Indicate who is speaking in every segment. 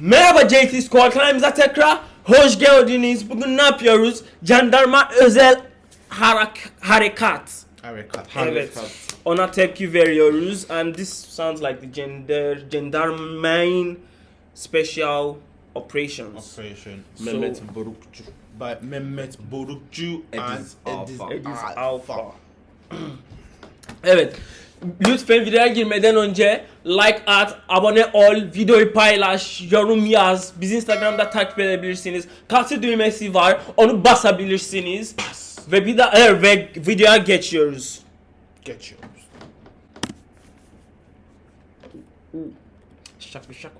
Speaker 1: Merhaba JT Squad kanalımıza tekrar hoş geldiniz. Bugün ne yapıyoruz? Jandarma özel harak harekat.
Speaker 2: Harekat.
Speaker 1: Evet. Ona tepki veriyoruz. And this sounds like the gender Gendarmerie Special Operations.
Speaker 2: Operation.
Speaker 3: Mehmet Borukçu.
Speaker 2: By Mehmet Borukcu and
Speaker 3: Edis Alpha.
Speaker 1: Edis Alpha. evet. Lütfen videoya girmeden önce like at, abone ol, videoyu paylaş, yorum yaz. Bizi Instagram'da takip edebilirsiniz. Kalsı düğmesi var, onu basabilirsiniz. Ve bir daha evet, ve videoya geçiyoruz.
Speaker 2: Geçiyoruz.
Speaker 1: Şak bir şak.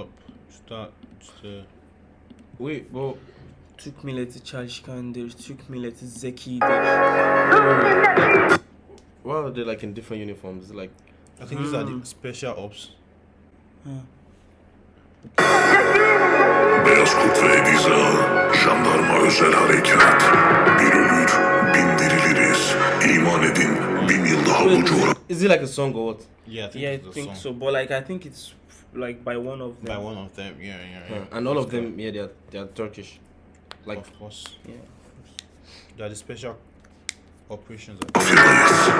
Speaker 2: Up. Start. işte
Speaker 3: Wait, well,
Speaker 1: Türk milleti çalışkandır, Türk milleti zekidir.
Speaker 3: Why are they like in different uniforms? Like
Speaker 2: I think these are the special ops.
Speaker 4: Beyaz Kurt ve Ediz Ağı, Jandarma Özel Harekat. Bir ölür, bin diriliriz. İman edin, bin yıl daha bu coğrafya.
Speaker 3: is it like a song or what?
Speaker 2: Yeah, I think
Speaker 1: Yeah, I think
Speaker 2: song
Speaker 1: so. But like, I think it's like by one of
Speaker 2: By
Speaker 1: them.
Speaker 2: one of them. Yeah, yeah, yeah.
Speaker 3: And all of them, yeah, they are they are Turkish. Like
Speaker 2: of course.
Speaker 1: Yeah.
Speaker 2: They are the special operations.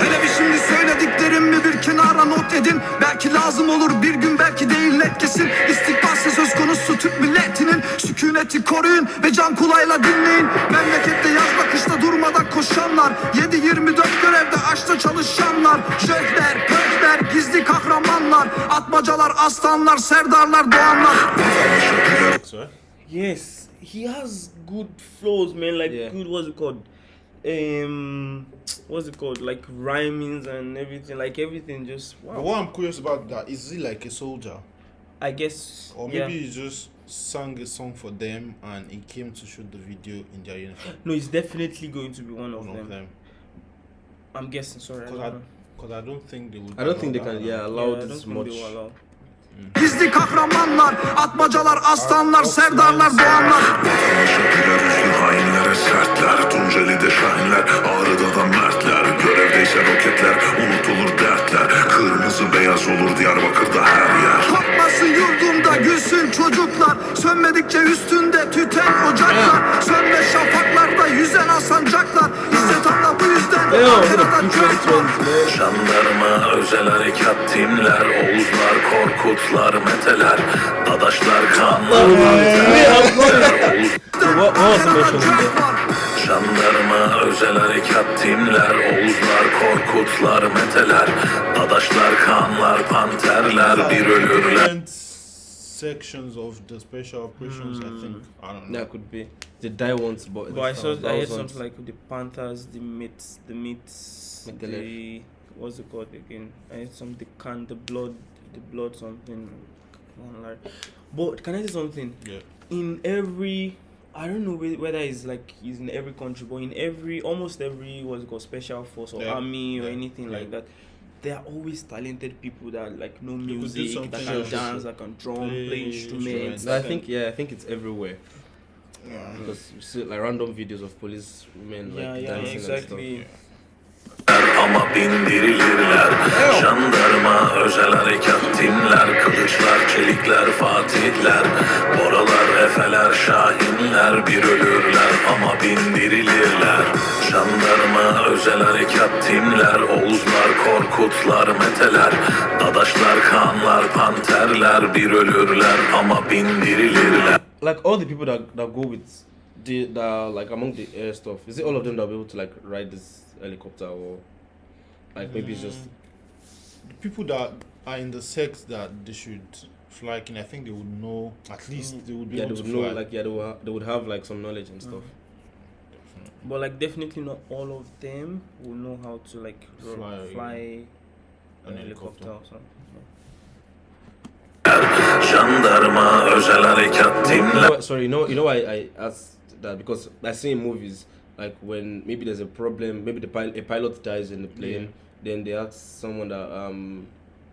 Speaker 5: Hele şimdi söylediklerimi bir kenara not edin Belki lazım olur bir gün belki değil net kesin İstikbalse söz konusu Türk milletinin Sükuneti koruyun ve can kulağıyla dinleyin Memlekette yazda kışta durmadan koşanlar 7-24 görevde açta çalışanlar Jöhler, pöhler, gizli kahramanlar Atmacalar, aslanlar, serdarlar, doğanlar?
Speaker 1: Yes, he has good flows, man. Like
Speaker 3: Yeah.
Speaker 1: good, what's it called? Um, what's it called? Like rhymings and everything. Like everything, just
Speaker 2: But
Speaker 1: wow.
Speaker 2: what I'm curious about that is he like a soldier,
Speaker 1: I guess.
Speaker 2: or
Speaker 1: yeah.
Speaker 2: maybe he just sang a song for them and he came to shoot the video in their uniform.
Speaker 1: No, it's definitely going to be one of
Speaker 2: One
Speaker 1: them.
Speaker 2: of them.
Speaker 1: I'm guessing. Sorry, I
Speaker 2: Because I, don't think they would.
Speaker 3: I don't think they can yeah allow
Speaker 1: Yeah,
Speaker 3: this much.
Speaker 5: Gizli kahramanlar, atmacalar, aslanlar, serdarlar, doğanlar
Speaker 4: Şakiler üstün hainlere sertler. Tunceli'de şahinler, Ağrı'da da mertler. Görevdeyse roketler, unutulur dertler. Kırmızı beyaz olur Diyarbakır'da her Jandarma, özel harekat timler, Oğuzlar, Korkutlar, Meteler, Dadaşlar, Kanlar? Jandarma, özel harekat timler, Oğuzlar, Korkutlar, Meteler, Dadaşlar, Kanlar, Panterler, bir ölürler.
Speaker 2: Different sections of the special operations. I think hmm. I don't know.
Speaker 3: Yeah, could be. the die once, but
Speaker 1: But I saw, I heard something like the Panthers, the Myths, the Myths,
Speaker 3: Metallic.
Speaker 1: the what's it called again? I heard some the can, the blood, the blood something. Like, but can I say something?
Speaker 2: Yeah.
Speaker 1: in every I don't know whether it's like it's in every country, but in every almost every what's it called special force or
Speaker 2: Yeah,
Speaker 1: army or
Speaker 2: yeah,
Speaker 1: anything like that, there are always talented people that like know
Speaker 2: could do
Speaker 1: music, that can dance, that can drum, play,
Speaker 2: Play
Speaker 1: instruments.
Speaker 2: instruments.
Speaker 3: I think yeah, I think it's everywhere
Speaker 2: Yeah.
Speaker 3: because you see like random videos of police women like
Speaker 1: Yeah, yeah,
Speaker 3: dancing
Speaker 1: exactly.
Speaker 4: Ama bindirilirler Jandarma, özel harekat timler Kılıçlar, çelikler, fatihler Boralar, efeler, şahinler Bir ölürler ama bindirilirler. Jandarma, özel harekat timler Oğuzlar, korkutlar, meteler Dadaşlar, kanlar, panterler Bir ölürler ama bindirilirler.
Speaker 3: Like all the people that, that go with the that like among the air stuff, is it all of them that will be able to like ride this helicopter or like maybe it's just
Speaker 2: The people that are in the sects that they should fly in, I think they would know at least they would be
Speaker 3: yeah
Speaker 2: able
Speaker 3: they
Speaker 2: to
Speaker 3: know
Speaker 2: fly.
Speaker 3: like yeah they would, ha- they would have like some knowledge and stuff.
Speaker 1: But like definitely not all of them will know how to like ro-
Speaker 2: Fly,
Speaker 1: fly,
Speaker 2: an helicopter.
Speaker 1: helicopter or something.
Speaker 4: Jandarma,
Speaker 3: You know sorry, you know you know why I asked that because I see in movies like when maybe there's a problem, maybe the pilot a pilot dies in the plane,
Speaker 2: Yeah.
Speaker 3: then they ask someone that um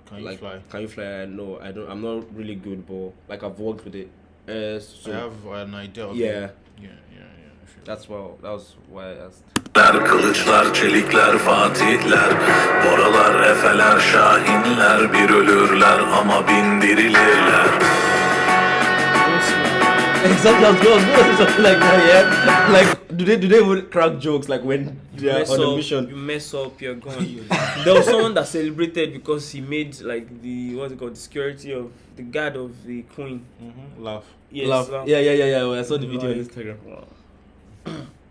Speaker 2: Can you
Speaker 3: like
Speaker 2: fly?
Speaker 3: can you fly? No, I don't. I'm not really good, but like I've worked with it. Uh, so
Speaker 2: I have an idea of
Speaker 3: yeah.
Speaker 2: it. Yeah, yeah, yeah. sure.
Speaker 3: That's why that was why I asked.
Speaker 4: Kılıçlar, çelikler, fatihler Boralar, efeler, şahinler Bir ölürler ama bindirilirler
Speaker 3: Exactly, I was going to say something like that. Yeah, like do they do they would crack jokes like when they are
Speaker 1: mess
Speaker 3: on a mission?
Speaker 1: you mess up, you're gone. there was someone that celebrated because he made like the what's it called, the security of the guard of the queen.
Speaker 2: Mm-hmm. Laugh.
Speaker 1: Yes,
Speaker 3: Laugh.
Speaker 1: laugh.
Speaker 3: Yeah, yeah, yeah, yeah. I saw the video on
Speaker 1: Like-
Speaker 3: Instagram.
Speaker 5: Gün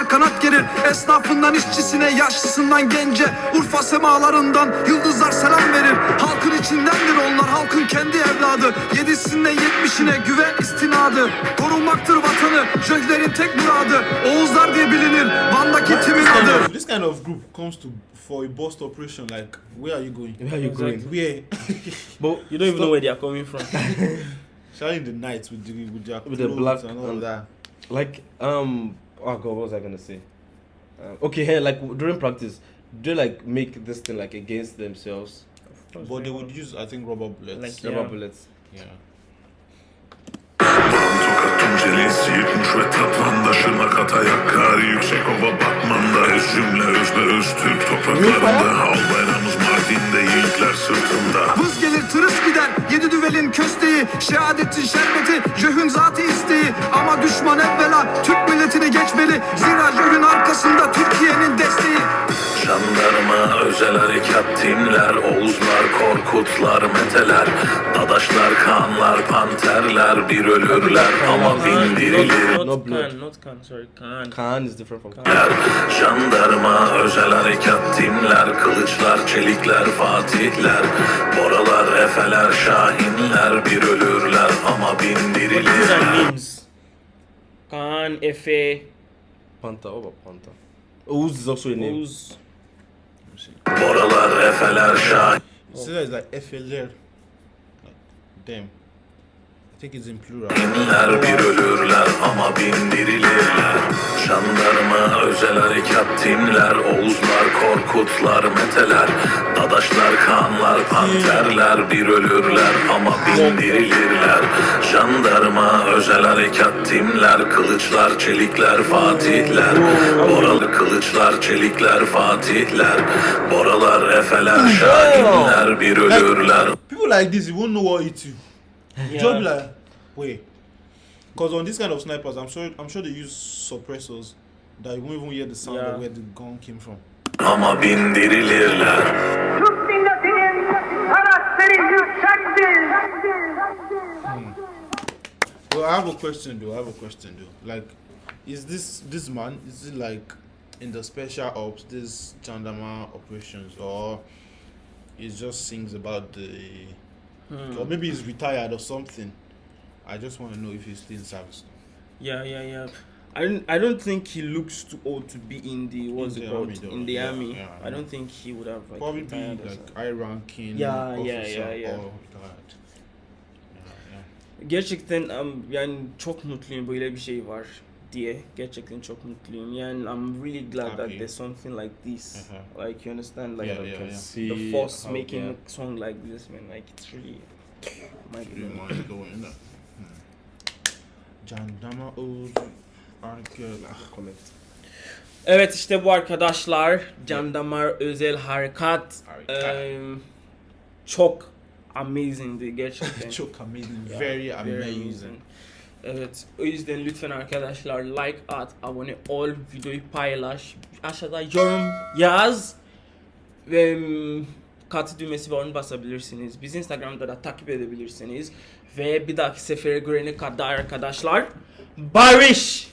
Speaker 5: kartallar kanat gerir Esnafından işçisine yaşlısından gence Urfa semalarından yıldızlar selam verir Halkın içindendir onlar halkın kendi evladı Yedisinden yetmişine güven istinadı Korumaktır vatanı jöhlerin tek muradı Oğuzlar diye bilinir Van'daki timin
Speaker 2: This kind,
Speaker 5: adı
Speaker 2: of, this kind of group comes to for a bust operation. Like, where are you going?
Speaker 3: Where are you going?
Speaker 2: Where?
Speaker 3: But
Speaker 1: You don't even know where they are coming from.
Speaker 2: İn the night with the with their
Speaker 3: With the black
Speaker 2: and all
Speaker 3: and-
Speaker 2: that.
Speaker 3: like um oh god, what was I gonna say? Uh, okay, here like during practice, do they like make this thing like against themselves?
Speaker 2: But they would use, I think, rubber bullets.
Speaker 1: Like-
Speaker 3: Rubber
Speaker 1: Yeah.
Speaker 3: bullets.
Speaker 2: yeah.
Speaker 4: Siirtmiş ve tatvandaşırmak Atayak kari yüksek ova Batman'da Öz cümle özde öz Türk topraklarında Al bayrağımız Mardin'de yiğitler sırtında
Speaker 5: Vız gelir tırıs gider yedi düvelin kösteği Şehadetin şerbeti jöhün zatı isteği Ama düşman evvela Türk milletini geçmeli. Zira jöhün arkasında Türkiye'nin desteği.
Speaker 4: Jandarma, özel harekat timler Oğuzlar, Korkutlar, Meteler Dadaşlar, Kanlar, Panterler Bir ölürler. Ama bindirilir
Speaker 1: Not,
Speaker 3: No
Speaker 1: not
Speaker 3: blood.
Speaker 1: Khan, not Khan, sorry, Khan.
Speaker 3: Khan is different from
Speaker 4: Jandarma, özel harekat timler Kılıçlar, çelikler, fatihler. Boralar, efeler, şahinler Bir ölürler. Ama bindirilirler
Speaker 1: Khan, Efe,
Speaker 3: Panta. About Panta? Ouz is also a name.
Speaker 1: Ouz.
Speaker 4: Boralar, efeler,
Speaker 2: see that it's like. Like, damn. I think it's in plural.
Speaker 4: Binler bir ölürler ama bindirilirler. Jandarma, özel harekat timler Oğuzlar, Korkutlar, Meteler Dadaşlar, Kanlar, Panterler Bir ölürler ama bindirilirler. Jandarma, özel harekat timler Kılıçlar, çelikler, fatihler. Boralı kılıçlar, çelikler, fatihler. Boralar, efeler, şahinler Bir ölürler.
Speaker 2: People like this, you won't know what hit you.
Speaker 1: Yeah.
Speaker 2: Just be like, wait. Because on this kind of snipers, I'm sure I'm sure they use suppressors that you won't even hear the sound
Speaker 1: Yeah.
Speaker 2: of where the gun came from.
Speaker 4: ama bindirilirler
Speaker 6: Türk milletinin karakteri hmm. yüksektir.
Speaker 2: Well, I have a question though. I have a question though. Like, is this this man? Is it like in the special ops, this Chandama operations, or he just sings about the, or maybe he's retired or something? I just want to know if he's still in service.
Speaker 1: Yeah, yeah, yeah. I don't, I don't think he looks too old to be in the what's
Speaker 2: In
Speaker 1: it
Speaker 2: the
Speaker 1: called
Speaker 2: army,
Speaker 1: in the
Speaker 2: Yeah,
Speaker 1: army.
Speaker 2: yeah,
Speaker 1: I don't think he would have like
Speaker 2: Probably be like high ranking
Speaker 1: Yeah, yeah, yeah, yeah.
Speaker 2: or retired. Yeah, yeah.
Speaker 1: Gerçekten um, yani çok mutluyum böyle bir şey var diye. Gerçekten çok mutluyum. Yani I'm really glad that
Speaker 2: Happy.
Speaker 1: there's something like this.
Speaker 2: Uh-huh.
Speaker 1: Like you understand like
Speaker 2: Yeah, yeah, yeah.
Speaker 3: see
Speaker 1: the force
Speaker 3: how-
Speaker 1: making
Speaker 3: yeah.
Speaker 1: a song like this man like it's really mind blowing.
Speaker 2: going up. Arkel.
Speaker 3: Comment.
Speaker 1: Evet işte bu arkadaşlar Can Damar özel harekat
Speaker 2: Harekat.
Speaker 1: em, çok amazingdi gerçekten.
Speaker 2: Çok amazing.
Speaker 1: Yeah,
Speaker 2: Very amazing.
Speaker 1: Evet o yüzden lütfen arkadaşlar like at, abone ol, videoyu paylaş, aşağıda yorum yaz ve katı düğmesi var onu basabilirsiniz. Bizi Instagram'da da takip edebilirsiniz ve bir dahaki sefere görene kadar arkadaşlar barış!